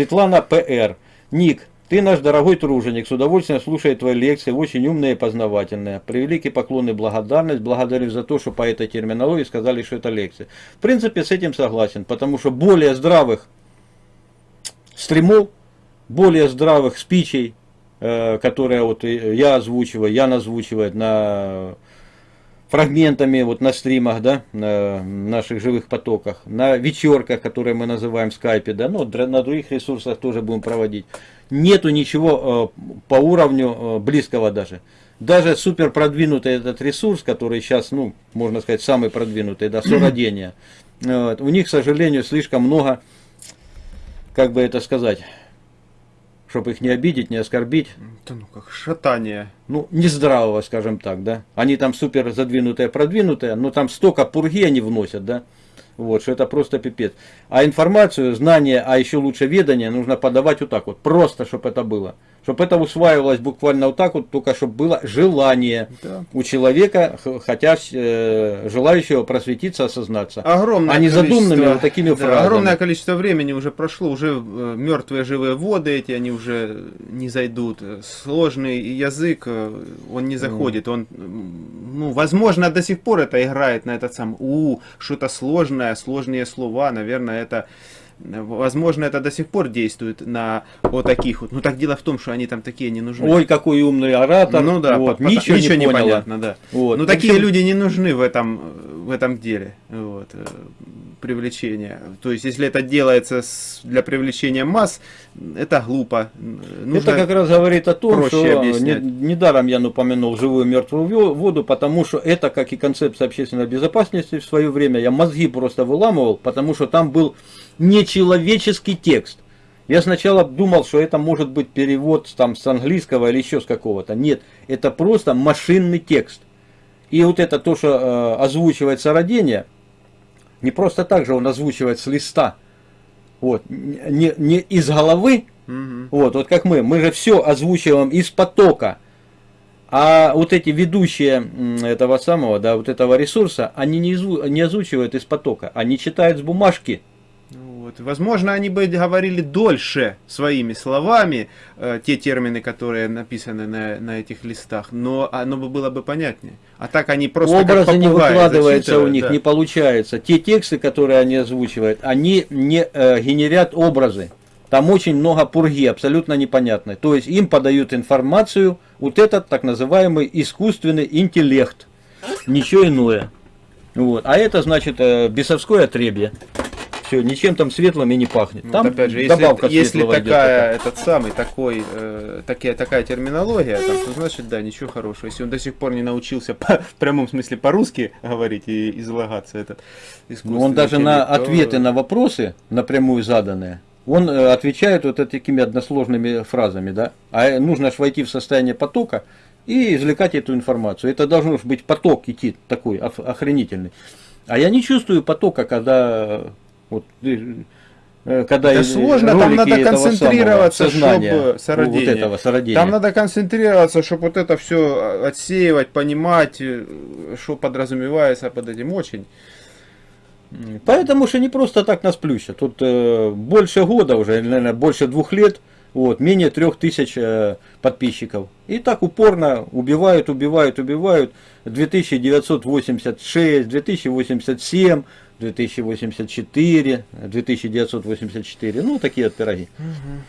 Светлана П.Р. Ник, ты наш дорогой труженик, с удовольствием слушает твои лекции, очень умные и познавательные. Превеликий поклон и благодарность. Благодарю за то, что по этой терминологии сказали, что это лекция. В принципе, с этим согласен, потому что более здравых стримов, более здравых спичей, э, которые вот я озвучиваю, Ян озвучивает на фрагментами вот на стримах, да, на наших живых потоках, на вечерках, которые мы называем в скайпе, да, ну, на других ресурсах тоже будем проводить. Нету ничего э, по уровню э, близкого даже. Даже супер продвинутый этот ресурс, который сейчас, ну, можно сказать, самый продвинутый, да, сородение, вот, у них, к сожалению, слишком много, как бы это сказать, чтобы их не обидеть, не оскорбить. Это ну как шатание. Ну, нездравого, скажем так, да. Они там супер задвинутые, продвинутые, но там столько пурги они вносят, да. Вот, что это просто пипец. А информацию, знания, а еще лучше ведание нужно подавать вот так вот. Просто, чтобы это было чтобы это усваивалось буквально вот так вот, только чтобы было желание да. у человека, хотя э, желающего просветиться, осознаться. Огромное а не задуманными вот такими да, фразами. Огромное количество времени уже прошло, уже э, мертвые живые воды эти, они уже не зайдут. Сложный язык, э, он не заходит, он, ну, возможно, до сих пор это играет на этот сам, у, что-то сложное, сложные слова, наверное, это Возможно, это до сих пор действует на вот таких вот. Ну так дело в том, что они там такие не нужны. Ой, какой умный оратор. Ну да, вот, ничего, ничего не, не понятно, да. Вот. Ну такие общем... люди не нужны в этом, в этом деле. Вот. Э, привлечения. То есть, если это делается с, для привлечения масс, это глупо. Нужно это как раз говорит о том, что не, недаром я упомянул живую мертвую воду, потому что это, как и концепция общественной безопасности в свое время, я мозги просто выламывал, потому что там был нечеловеческий текст. Я сначала думал, что это может быть перевод там, с английского или еще с какого-то. Нет, это просто машинный текст. И вот это то, что э, озвучивается родение, не просто так же он озвучивает с листа. Вот, не, не из головы, угу. вот, вот как мы, мы же все озвучиваем из потока. А вот эти ведущие этого самого, да, вот этого ресурса, они не, не озвучивают из потока, они читают с бумажки. Вот. Возможно, они бы говорили дольше своими словами э, те термины, которые написаны на, на этих листах, но оно бы было бы понятнее. А так они просто Образы не выкладываются у них, да. не получается. Те тексты, которые они озвучивают, они не э, генерят образы. Там очень много пурги, абсолютно непонятной. То есть им подают информацию, вот этот так называемый искусственный интеллект. Ничего иное. Вот. А это значит э, бесовское отребье. Все, ничем там светлым и не пахнет. Там вот опять же, если, если такая, этот самый, такой, э, такая, такая терминология, там, то значит, да, ничего хорошего. Если он до сих пор не научился по, в прямом смысле по-русски говорить и излагаться, этот ну, Он даже на то... ответы на вопросы, напрямую заданные, он э, отвечает вот такими односложными фразами, да, а нужно аж войти в состояние потока и извлекать эту информацию. Это должен быть поток идти такой охренительный. А я не чувствую потока, когда вот, э, когда это сложно, там надо концентрироваться, чтобы сородение. Вот этого сородения. Там надо концентрироваться, чтобы вот это все отсеивать, понимать, э, что подразумевается под этим очень. Поэтому что не просто так нас плющат. Тут э, больше года уже, наверное, больше двух лет, вот, менее трех тысяч э, подписчиков. И так упорно убивают, убивают, убивают. 2986, 2087, 2084, 2984, ну такие вот пироги. Угу.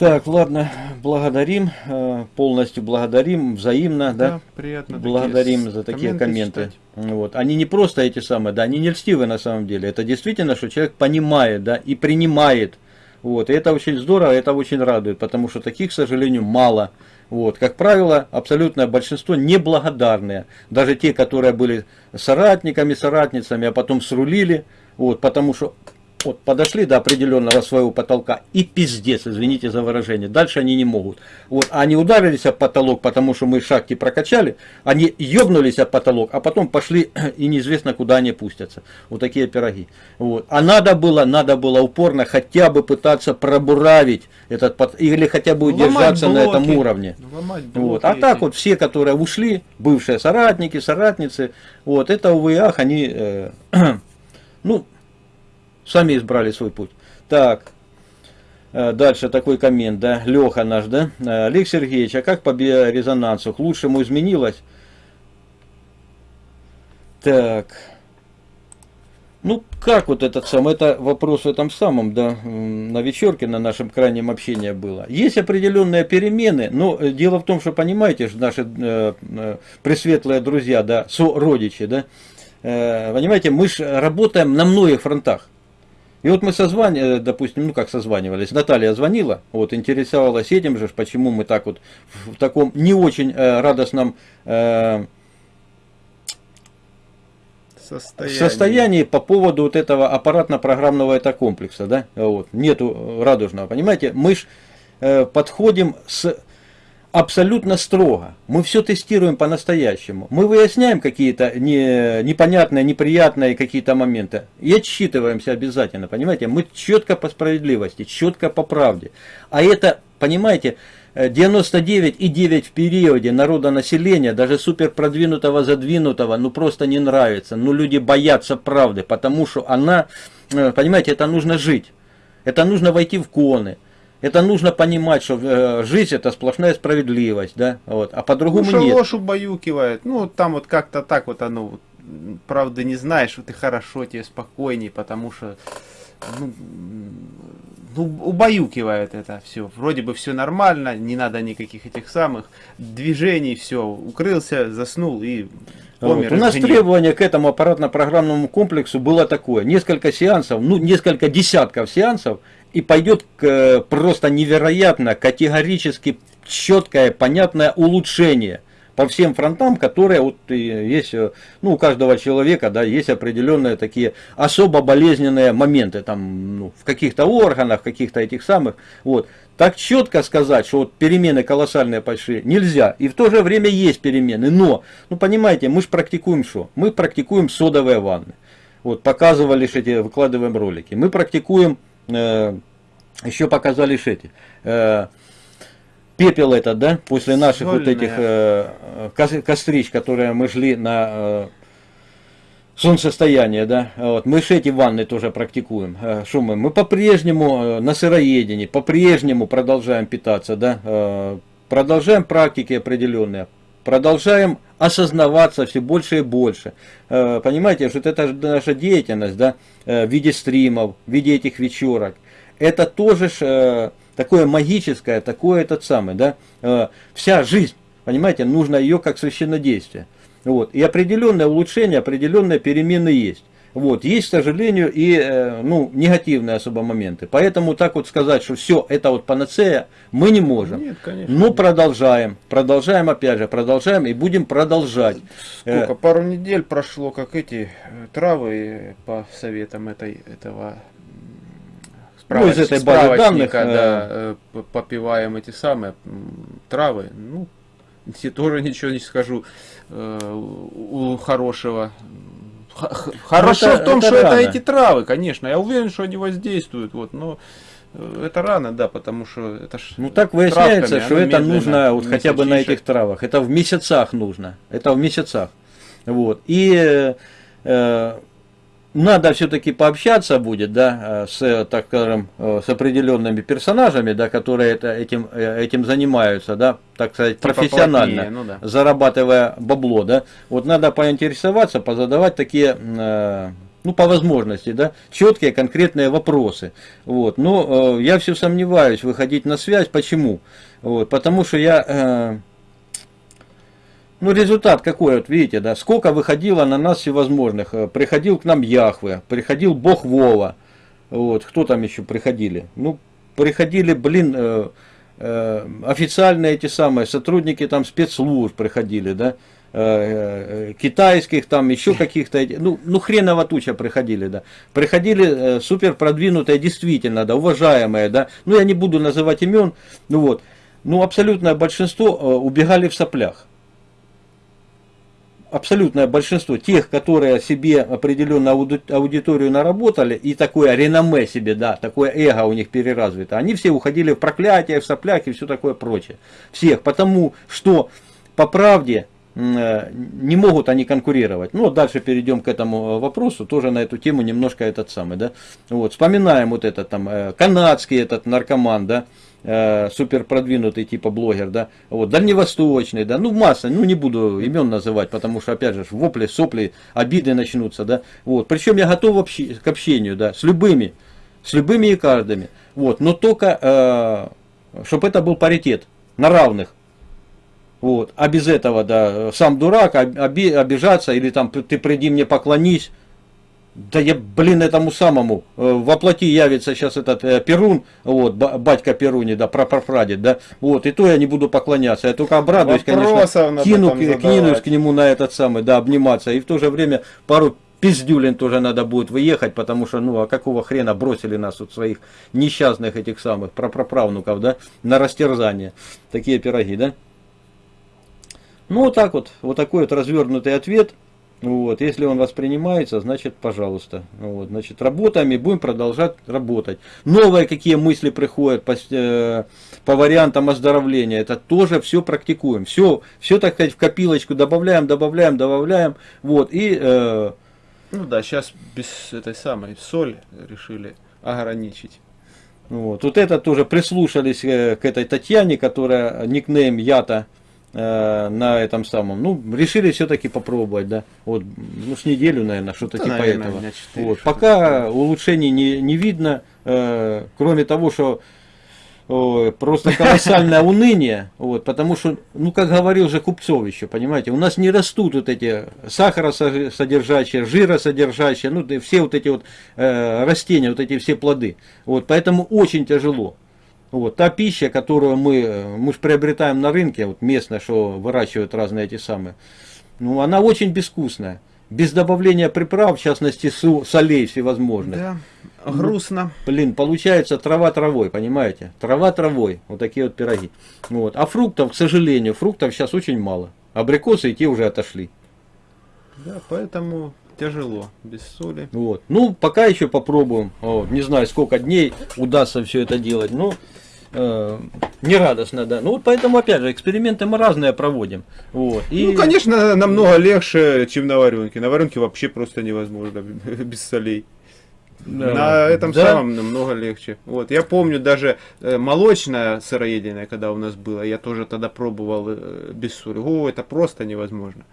Так, ладно, благодарим, э, полностью благодарим, взаимно, да, да приятно благодарим такие за такие комменты. комменты. Вот. Они не просто эти самые, да, они не льстивы на самом деле, это действительно, что человек понимает, да, и принимает, вот, и это очень здорово, это очень радует, потому что таких, к сожалению, мало. Вот, как правило, абсолютное большинство неблагодарные. Даже те, которые были соратниками, соратницами, а потом срулили, вот, потому что вот подошли до определенного своего потолка и пиздец, извините за выражение. Дальше они не могут. Вот, они ударились об потолок, потому что мы шахти прокачали, они ебнулись об потолок, а потом пошли и неизвестно куда они пустятся. Вот такие пироги. Вот. А надо было, надо было упорно хотя бы пытаться пробуравить этот под... или хотя бы удержаться на этом уровне. Вот. А так вот все, которые ушли, бывшие соратники, соратницы, вот это увы ах, они, э, ну, сами избрали свой путь. Так, э, дальше такой коммент, да, Леха наш, да. Э, Олег Сергеевич, а как по биорезонансу? К лучшему изменилось? Так, ну, как вот этот сам, это вопрос в этом самом, да, на вечерке на нашем крайнем общении было. Есть определенные перемены, но э, дело в том, что, понимаете, наши э, э, пресветлые друзья, да, сородичи, да, э, понимаете, мы же работаем на многих фронтах. И вот мы созванивали, э, допустим, ну как созванивались, Наталья звонила, вот интересовалась этим же, почему мы так вот в таком не очень э, радостном э, состоянии. состоянии по поводу вот этого аппаратно-программного это комплекса, да, вот, нету радужного, понимаете, мы ж э, подходим с абсолютно строго. Мы все тестируем по-настоящему. Мы выясняем какие-то не, непонятные, неприятные какие-то моменты. И отсчитываемся обязательно, понимаете? Мы четко по справедливости, четко по правде. А это, понимаете, 99,9 в периоде народонаселения, даже супер продвинутого, задвинутого, ну просто не нравится. Ну люди боятся правды, потому что она, э, понимаете, это нужно жить. Это нужно войти в коны. Это нужно понимать, что э, жизнь это сплошная справедливость, да, вот, а по-другому ну, нет. ложь убаюкивает, ну, там вот как-то так вот оно, правда не знаешь, что ты хорошо, тебе спокойней, потому что, ну, ну, убаюкивает это все. Вроде бы все нормально, не надо никаких этих самых движений, все, укрылся, заснул и помер. Вот. У нас требование к этому аппаратно-программному комплексу было такое. Несколько сеансов, ну, несколько десятков сеансов, и пойдет к, просто невероятно, категорически четкое, понятное улучшение – по всем фронтам, которые вот есть, э, ну, у каждого человека, да, есть определенные такие особо болезненные моменты, там, ну, в каких-то органах, каких-то этих самых, вот. Так четко сказать, что вот перемены колоссальные пошли, нельзя. И в то же время есть перемены. Но, ну понимаете, мы же практикуем что? Мы практикуем содовые ванны. Вот, показывали эти, выкладываем ролики. Мы практикуем, э, еще показали эти, э, пепел этот, да, после наших Сольная. вот этих э, кострищ, которые мы шли на э, солнцестояние, да, вот, мы же эти ванны тоже практикуем, э, что мы, мы по-прежнему э, на сыроедении, по-прежнему продолжаем питаться, да, э, продолжаем практики определенные, продолжаем осознаваться все больше и больше. Э, понимаете, что это наша деятельность, да, э, в виде стримов, в виде этих вечерок, это тоже ж, такое магическое, такое этот самый, да, э, вся жизнь, понимаете, нужно ее как священнодействие. Вот. И определенное улучшение, определенные перемены есть. Вот. Есть, к сожалению, и э, ну, негативные особо моменты. Поэтому так вот сказать, что все, это вот панацея, мы не можем. Нет, конечно. Ну, продолжаем. Продолжаем опять же, продолжаем и будем продолжать. Сколько? Э, Пару недель прошло, как эти травы по советам этой, этого ну, из этой базы данных, да, э, попиваем эти самые травы. Ну, я тоже ничего не скажу э, у хорошего. Хорошо это, в том, это что рано. это эти травы, конечно. Я уверен, что они воздействуют. Вот, но э, это рано, да, потому что это ж Ну так выясняется, что это нужно вот хотя бы на этих травах. Это в месяцах нужно. Это в месяцах. Вот. И э, надо все-таки пообщаться будет, да, э, с, так скажем, э, с определенными персонажами, да, которые это, этим, э, этим занимаются, да, так сказать, типа профессионально, плотнее, ну, да. зарабатывая бабло, да. Вот надо поинтересоваться, позадавать такие, ну, по возможности, да, четкие, конкретные вопросы. Вот. Но я все сомневаюсь выходить на связь. Почему? Вот. Потому что я ну, результат какой, вот видите, да, сколько выходило на нас всевозможных. Э, приходил к нам Яхве, приходил Бог Вова, вот, кто там еще приходили? Ну, приходили, блин, э, э, официальные эти самые, сотрудники там спецслужб приходили, да, э, э, китайских там, еще каких-то, ну, ну хреново туча приходили, да. Приходили э, супер продвинутые, действительно, да, уважаемые, да, ну, я не буду называть имен, ну вот, ну, абсолютное большинство э, убегали в соплях абсолютное большинство тех, которые себе определенную аудиторию наработали и такое реноме себе, да, такое эго у них переразвито, они все уходили в проклятие, в соплях и все такое прочее. Всех, потому что по правде не могут они конкурировать. Ну, дальше перейдем к этому вопросу, тоже на эту тему немножко этот самый, да. Вот, вспоминаем вот этот там канадский этот наркоман, да, супер продвинутый типа блогер, да, вот, дальневосточный, да, ну масса, ну не буду имен называть, потому что опять же вопли, сопли, обиды начнутся, да, вот, причем я готов общи, к общению, да, с любыми, с любыми и каждыми, вот, но только, э, чтобы это был паритет, на равных, вот, а без этого, да, сам дурак, оби, обижаться, или там ты приди мне поклонись, да я, блин, этому самому, э, воплоти явится сейчас этот э, Перун, вот, батька Перуни, да, прапрапрадед, да, вот, и то я не буду поклоняться, я только обрадуюсь, конечно, кину, кинусь к нему на этот самый, да, обниматься, и в то же время пару пиздюлин тоже надо будет выехать, потому что, ну, а какого хрена бросили нас вот своих несчастных этих самых прапраправнуков, да, на растерзание, такие пироги, да. Ну, вот так вот, вот такой вот развернутый ответ. Вот, если он воспринимается, значит, пожалуйста. Вот, значит, работаем и будем продолжать работать. Новые какие мысли приходят по, э, по вариантам оздоровления, это тоже все практикуем. Все, все, так сказать, в копилочку добавляем, добавляем, добавляем. Вот, и... Э, ну да, сейчас без этой самой соль решили ограничить. Вот, вот это тоже прислушались э, к этой Татьяне, которая никнейм Ята Э, на этом самом. Ну, решили все-таки попробовать, да. Вот, ну, с неделю, наверное, что-то да, типа наверное, этого. 4, вот. Пока такое. улучшений не, не видно, э, кроме того, что о, просто колоссальное уныние, вот, потому что, ну, как говорил же Купцов еще, понимаете, у нас не растут вот эти сахаросодержащие, жиросодержащие, ну, все вот эти вот э, растения, вот эти все плоды. Вот, поэтому очень тяжело. Вот, та пища, которую мы, мы же приобретаем на рынке, вот местная, что выращивают разные эти самые, ну, она очень безвкусная. Без добавления приправ, в частности, солей всевозможных. Да, грустно. Ну, блин, получается трава травой, понимаете? Трава травой, вот такие вот пироги. Вот. А фруктов, к сожалению, фруктов сейчас очень мало. Абрикосы и те уже отошли. Да, поэтому тяжело, без соли. Вот. Ну, пока еще попробуем. Вот. Не знаю, сколько дней удастся все это делать. Но э, нерадостно, да. Ну вот поэтому, опять же, эксперименты мы разные проводим. Вот. И... Ну, конечно, намного легче, чем на варенке. На варенке вообще просто невозможно без солей. Да. На этом да? самом намного легче. Вот, я помню даже э, молочное сыроедение, когда у нас было, я тоже тогда пробовал э, без соли. О, это просто невозможно.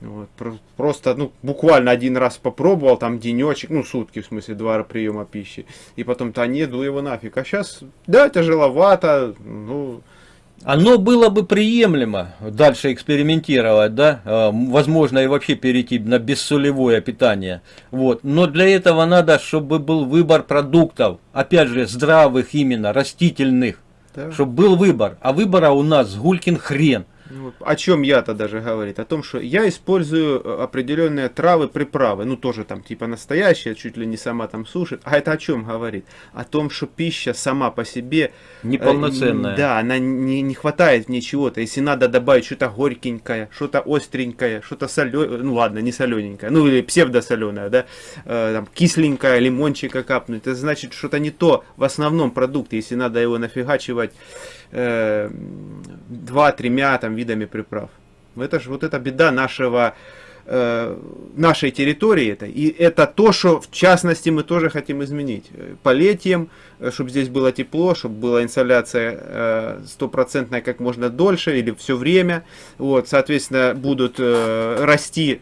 Вот, просто, ну, буквально один раз попробовал, там денечек, ну, сутки, в смысле, два приема пищи. И потом-то не, ну его нафиг. А сейчас, да, тяжеловато, ну... Оно было бы приемлемо дальше экспериментировать, да, а, возможно и вообще перейти на бессолевое питание. Вот. Но для этого надо, чтобы был выбор продуктов, опять же, здравых именно, растительных, да. чтобы был выбор. А выбора у нас гулькин хрен. Ну, о чем я-то даже говорит? О том, что я использую э, определенные травы, приправы, ну тоже там типа настоящие, чуть ли не сама там сушит. А это о чем говорит? О том, что пища сама по себе... Э, Неполноценная. Э, да, она не, не хватает мне чего-то. Если надо добавить что-то горькенькое, что-то остренькое, что-то соленое, ну ладно, не солененькое, ну или псевдосоленое, да, э, там кисленькое, лимончика капнуть, это значит что-то не то в основном продукте, если надо его нафигачивать э, два-тремя там видами приправ. Это же вот эта беда нашего э, нашей территории это и это то что в частности мы тоже хотим изменить. Полетием э, чтобы здесь было тепло чтобы была инсоляция стопроцентная как можно дольше или все время. Вот соответственно будут расти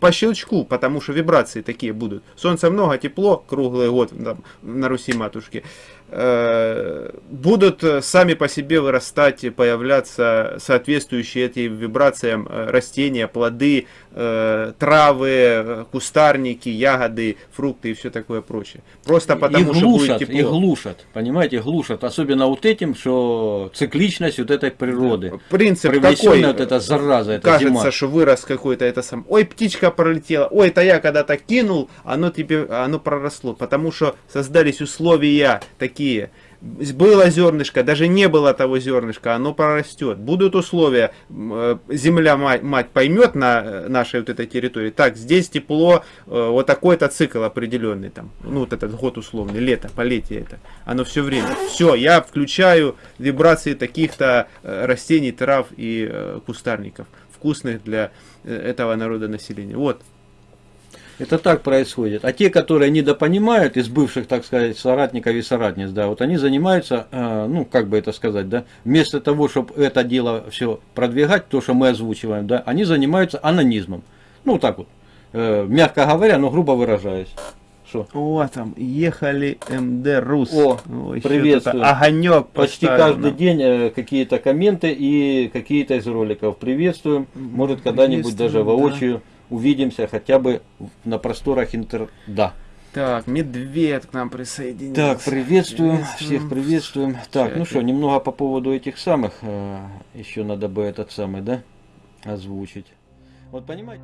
по щелчку, потому что вибрации такие будут. Солнца много, тепло, круглый год там, на Руси матушки. Э, будут э, сами по себе вырастать и появляться соответствующие этим вибрациям э, растения, плоды, травы, кустарники, ягоды, фрукты и все такое прочее. Просто потому, и глушат, что будет тепло. И глушат, понимаете, глушат. Особенно вот этим, что цикличность вот этой природы. Принцип такой, вот эта зараза, эта кажется, зима. что вырос какой-то это сам. Ой, птичка пролетела, ой, это я когда-то кинул, оно тебе, оно проросло. Потому что создались условия такие. Было зернышко, даже не было того зернышка, оно прорастет. Будут условия, э, земля мать, мать поймет на э, нашей вот этой территории, так, здесь тепло, э, вот такой-то цикл определенный, там, ну вот этот год условный, лето, полетие это, оно все время. Все, я включаю вибрации таких-то растений, трав и кустарников вкусных для этого народа населения. Вот. Это так происходит. А те, которые недопонимают из бывших, так сказать, соратников и соратниц, да, вот они занимаются, э, ну, как бы это сказать, да, вместо того, чтобы это дело все продвигать, то, что мы озвучиваем, да, они занимаются анонизмом. Ну, так вот, э, мягко говоря, но грубо выражаясь. Что? О, там ехали МД Рус. О, О приветствую. Огонек Почти каждый нам. день э, какие-то комменты и какие-то из роликов. Приветствуем. Может, когда-нибудь даже воочию. Да увидимся хотя бы на просторах интер... Да. Так, медведь к нам присоединился. Так, приветствуем, приветствуем. всех приветствуем. Так, ну что, немного по поводу этих самых, э, еще надо бы этот самый, да, озвучить. Вот понимаете?